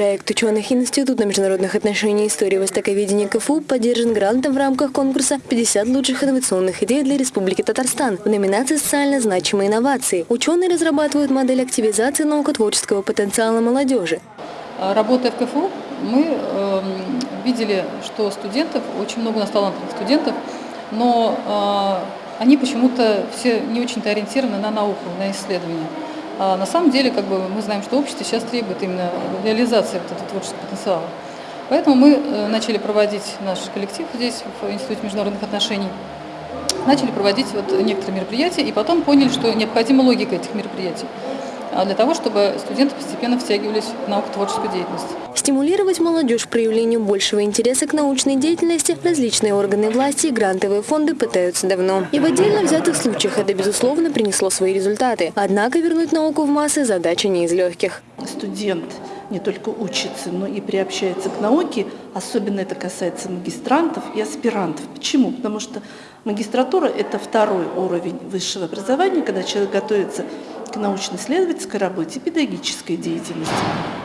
Проект ученых Института международных отношений и истории востоковедения КФУ поддержан грантом в рамках конкурса «50 лучших инновационных идей для Республики Татарстан» в номинации «Социально значимые инновации». Ученые разрабатывают модель активизации наукотворческого потенциала молодежи. Работая в КФУ, мы э, видели, что студентов, очень много у нас талантливых студентов, но э, они почему-то все не очень-то ориентированы на науку, на исследования. А на самом деле, как бы мы знаем, что общество сейчас требует именно реализации вот этого творческого потенциала. Поэтому мы э, начали проводить наш коллектив здесь, в Институте международных отношений, начали проводить вот некоторые мероприятия, и потом поняли, что необходима логика этих мероприятий а для того, чтобы студенты постепенно втягивались в наукотворческую деятельность. Стимулировать молодежь к проявлению большего интереса к научной деятельности различные органы власти и грантовые фонды пытаются давно. И в отдельно взятых случаях это, безусловно, принесло свои результаты. Однако вернуть науку в массы задача не из легких. Студент не только учится, но и приобщается к науке. Особенно это касается магистрантов и аспирантов. Почему? Потому что магистратура – это второй уровень высшего образования, когда человек готовится к научно-исследовательской работе, педагогической деятельности.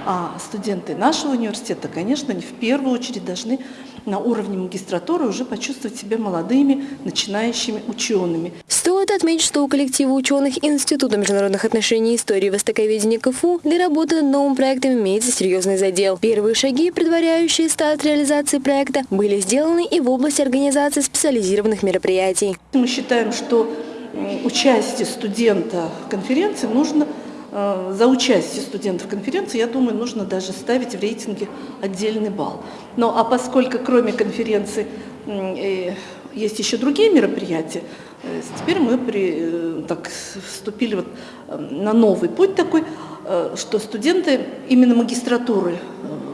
А студенты нашего университета, конечно, они в первую очередь должны на уровне магистратуры уже почувствовать себя молодыми, начинающими учеными. Стоит отметить, что у коллектива ученых Института международных отношений и истории востоковедения КФУ для работы над новым проектом имеется серьезный задел. Первые шаги, предваряющие старт реализации проекта, были сделаны и в области организации специализированных мероприятий. Мы считаем, что участие студента в конференции нужно, э, за участие студентов в конференции, я думаю, нужно даже ставить в рейтинге отдельный балл. Но а поскольку кроме конференции э, есть еще другие мероприятия, э, теперь мы при, так, вступили вот на новый путь такой, что студенты именно магистратуры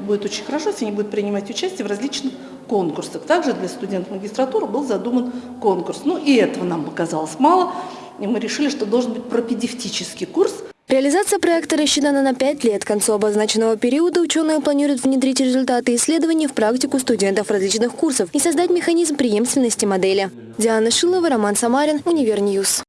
будет очень хорошо, если они будут принимать участие в различных конкурсах. Также для студентов магистратуры был задуман конкурс. Ну и этого нам показалось мало, и мы решили, что должен быть пропедевтический курс. Реализация проекта рассчитана на 5 лет. К концу обозначенного периода ученые планируют внедрить результаты исследований в практику студентов различных курсов и создать механизм преемственности модели. Диана Шилова, Роман Самарин, Универньюз.